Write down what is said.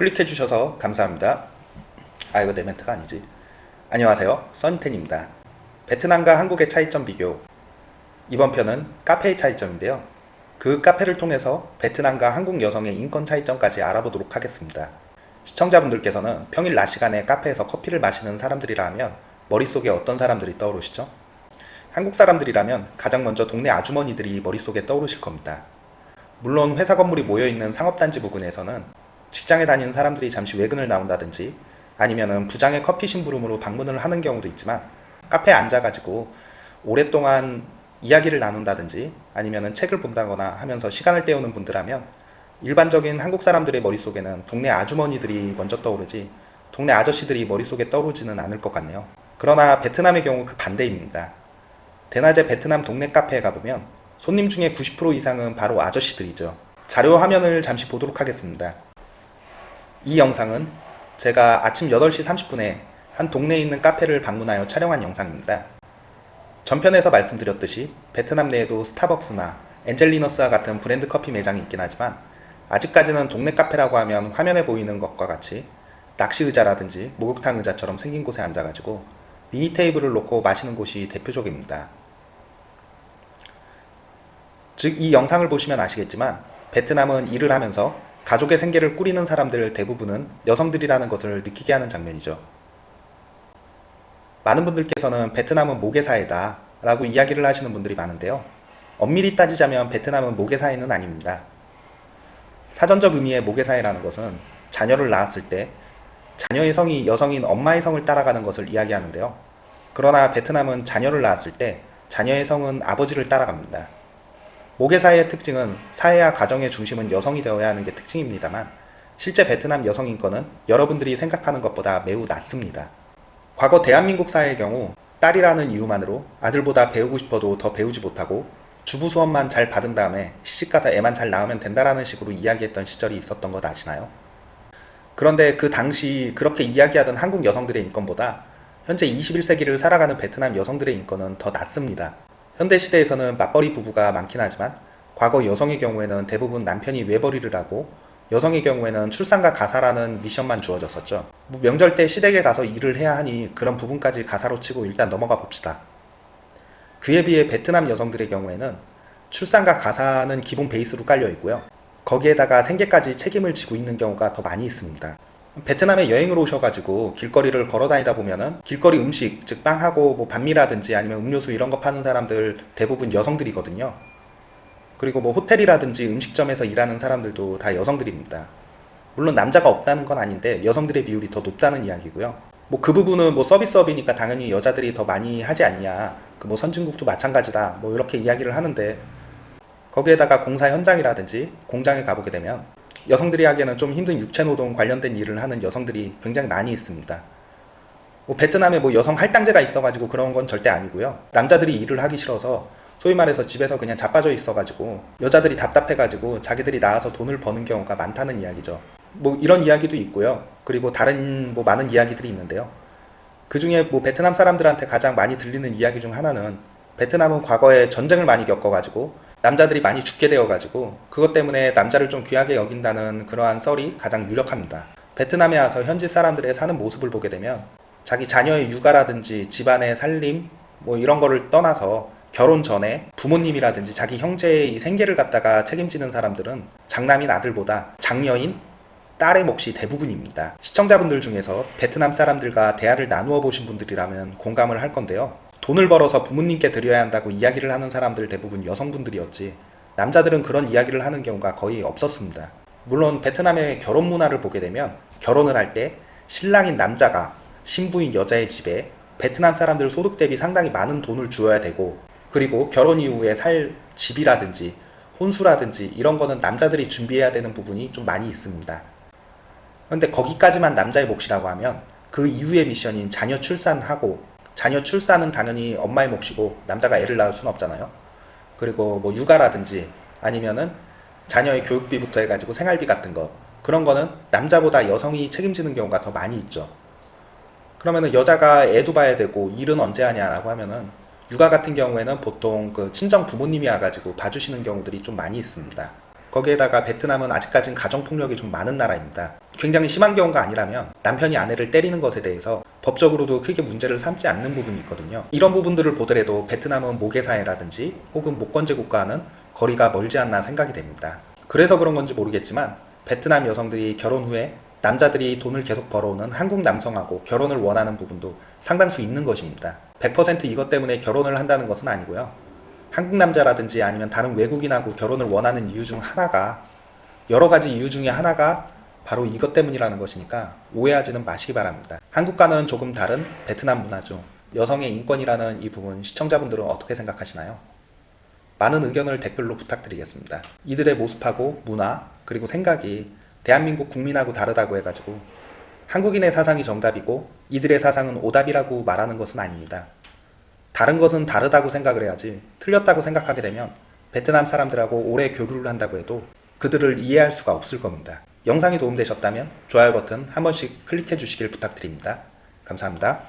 클릭해 주셔서 감사합니다. 아 이거 내 멘트가 아니지. 안녕하세요. 써니텐입니다. 베트남과 한국의 차이점 비교 이번 편은 카페의 차이점인데요. 그 카페를 통해서 베트남과 한국 여성의 인권 차이점까지 알아보도록 하겠습니다. 시청자분들께서는 평일 낮 시간에 카페에서 커피를 마시는 사람들이라 하면 머릿속에 어떤 사람들이 떠오르시죠? 한국 사람들이라면 가장 먼저 동네 아주머니들이 머릿속에 떠오르실 겁니다. 물론 회사 건물이 모여있는 상업단지 부근에서는 직장에 다니는 사람들이 잠시 외근을 나온다든지 아니면 부장의 커피 심부름으로 방문을 하는 경우도 있지만 카페에 앉아가지고 오랫동안 이야기를 나눈다든지 아니면 책을 본다거나 하면서 시간을 때우는 분들하면 일반적인 한국 사람들의 머릿속에는 동네 아주머니들이 먼저 떠오르지 동네 아저씨들이 머릿속에 떠오르지는 않을 것 같네요. 그러나 베트남의 경우 그 반대입니다. 대낮에 베트남 동네 카페에 가보면 손님 중에 90% 이상은 바로 아저씨들이죠. 자료 화면을 잠시 보도록 하겠습니다. 이 영상은 제가 아침 8시 30분에 한 동네에 있는 카페를 방문하여 촬영한 영상입니다. 전편에서 말씀드렸듯이 베트남 내에도 스타벅스나 엔젤리너스와 같은 브랜드 커피 매장이 있긴 하지만 아직까지는 동네 카페라고 하면 화면에 보이는 것과 같이 낚시 의자라든지 목욕탕 의자처럼 생긴 곳에 앉아가지고 미니 테이블을 놓고 마시는 곳이 대표적입니다. 즉 이 영상을 보시면 아시겠지만 베트남은 일을 하면서 가족의 생계를 꾸리는 사람들 대부분은 여성들이라는 것을 느끼게 하는 장면이죠. 많은 분들께서는 베트남은 모계사회다 라고 이야기를 하시는 분들이 많은데요. 엄밀히 따지자면 베트남은 모계사회는 아닙니다. 사전적 의미의 모계사회라는 것은 자녀를 낳았을 때 자녀의 성이 여성인 엄마의 성을 따라가는 것을 이야기하는데요. 그러나 베트남은 자녀를 낳았을 때 자녀의 성은 아버지를 따라갑니다. 모계사회의 특징은 사회와 가정의 중심은 여성이 되어야 하는 게 특징입니다만 실제 베트남 여성 인권은 여러분들이 생각하는 것보다 매우 낮습니다. 과거 대한민국 사회의 경우 딸이라는 이유만으로 아들보다 배우고 싶어도 더 배우지 못하고 주부 수업만 잘 받은 다음에 시집가서 애만 잘 낳으면 된다라는 식으로 이야기했던 시절이 있었던 것 아시나요? 그런데 그 당시 그렇게 이야기하던 한국 여성들의 인권보다 현재 21세기를 살아가는 베트남 여성들의 인권은 더 낮습니다. 현대시대에서는 맞벌이 부부가 많긴 하지만 과거 여성의 경우에는 대부분 남편이 외벌이를 하고 여성의 경우에는 출산과 가사라는 미션만 주어졌었죠. 뭐 명절 때 시댁에 가서 일을 해야 하니 그런 부분까지 가사로 치고 일단 넘어가 봅시다. 그에 비해 베트남 여성들의 경우에는 출산과 가사는 기본 베이스로 깔려 있고요. 거기에다가 생계까지 책임을 지고 있는 경우가 더 많이 있습니다. 베트남에 여행을 오셔가지고 길거리를 걸어 다니다 보면은 길거리 음식, 즉 빵하고 뭐 반미라든지 아니면 음료수 이런 거 파는 사람들 대부분 여성들이거든요. 그리고 뭐 호텔이라든지 음식점에서 일하는 사람들도 다 여성들입니다. 물론 남자가 없다는 건 아닌데 여성들의 비율이 더 높다는 이야기고요. 뭐 그 부분은 뭐 서비스업이니까 당연히 여자들이 더 많이 하지 않냐. 그 뭐 선진국도 마찬가지다. 뭐 이렇게 이야기를 하는데 거기에다가 공사 현장이라든지 공장에 가보게 되면 여성들이 하기에는 좀 힘든 육체노동 관련된 일을 하는 여성들이 굉장히 많이 있습니다. 뭐 베트남에 뭐 여성 할당제가 있어가지고 그런 건 절대 아니고요. 남자들이 일을 하기 싫어서 소위 말해서 집에서 그냥 자빠져 있어가지고 여자들이 답답해가지고 자기들이 나와서 돈을 버는 경우가 많다는 이야기죠. 뭐 이런 이야기도 있고요. 그리고 다른 뭐 많은 이야기들이 있는데요. 그 중에 뭐 베트남 사람들한테 가장 많이 들리는 이야기 중 하나는 베트남은 과거에 전쟁을 많이 겪어가지고 남자들이 많이 죽게 되어가지고 그것 때문에 남자를 좀 귀하게 여긴다는 그러한 썰이 가장 유력합니다. 베트남에 와서 현지 사람들의 사는 모습을 보게 되면 자기 자녀의 육아라든지 집안의 살림 뭐 이런 거를 떠나서 결혼 전에 부모님이라든지 자기 형제의 생계를 갖다가 책임지는 사람들은 장남인 아들보다 장녀인 딸의 몫이 대부분입니다. 시청자분들 중에서 베트남 사람들과 대화를 나누어 보신 분들이라면 공감을 할 건데요. 돈을 벌어서 부모님께 드려야 한다고 이야기를 하는 사람들 대부분 여성분들이었지 남자들은 그런 이야기를 하는 경우가 거의 없었습니다. 물론 베트남의 결혼 문화를 보게 되면 결혼을 할 때 신랑인 남자가 신부인 여자의 집에 베트남 사람들 소득 대비 상당히 많은 돈을 주어야 되고 그리고 결혼 이후에 살 집이라든지 혼수라든지 이런 거는 남자들이 준비해야 되는 부분이 좀 많이 있습니다. 그런데 거기까지만 남자의 몫이라고 하면 그 이후의 미션인 자녀 출산하고 자녀 출산은 당연히 엄마의 몫이고 남자가 애를 낳을 수는 없잖아요. 그리고 뭐 육아라든지 아니면은 자녀의 교육비부터 해가지고 생활비 같은 거 그런 거는 남자보다 여성이 책임지는 경우가 더 많이 있죠. 그러면은 여자가 애도 봐야 되고 일은 언제 하냐라고 하면은 육아 같은 경우에는 보통 그 친정 부모님이 와가지고 봐주시는 경우들이 좀 많이 있습니다. 거기에다가 베트남은 아직까진 가정폭력이 좀 많은 나라입니다. 굉장히 심한 경우가 아니라면 남편이 아내를 때리는 것에 대해서 법적으로도 크게 문제를 삼지 않는 부분이 있거든요. 이런 부분들을 보더라도 베트남은 모계사회라든지 혹은 목건제 국가와는 거리가 멀지 않나 생각이 됩니다. 그래서 그런 건지 모르겠지만 베트남 여성들이 결혼 후에 남자들이 돈을 계속 벌어오는 한국 남성하고 결혼을 원하는 부분도 상당수 있는 것입니다. 100% 이것 때문에 결혼을 한다는 것은 아니고요. 한국 남자라든지 아니면 다른 외국인하고 결혼을 원하는 이유 중 하나가 여러 가지 이유 중에 하나가 바로 이것 때문이라는 것이니까 오해하지는 마시기 바랍니다. 한국과는 조금 다른 베트남 문화죠. 여성의 인권이라는 이 부분 시청자분들은 어떻게 생각하시나요? 많은 의견을 댓글로 부탁드리겠습니다. 이들의 모습하고 문화 그리고 생각이 대한민국 국민하고 다르다고 해가지고 한국인의 사상이 정답이고 이들의 사상은 오답이라고 말하는 것은 아닙니다. 다른 것은 다르다고 생각을 해야지 틀렸다고 생각하게 되면 베트남 사람들하고 오래 교류를 한다고 해도 그들을 이해할 수가 없을 겁니다. 영상이 도움되셨다면 좋아요 버튼 한 번씩 클릭해 주시길 부탁드립니다. 감사합니다.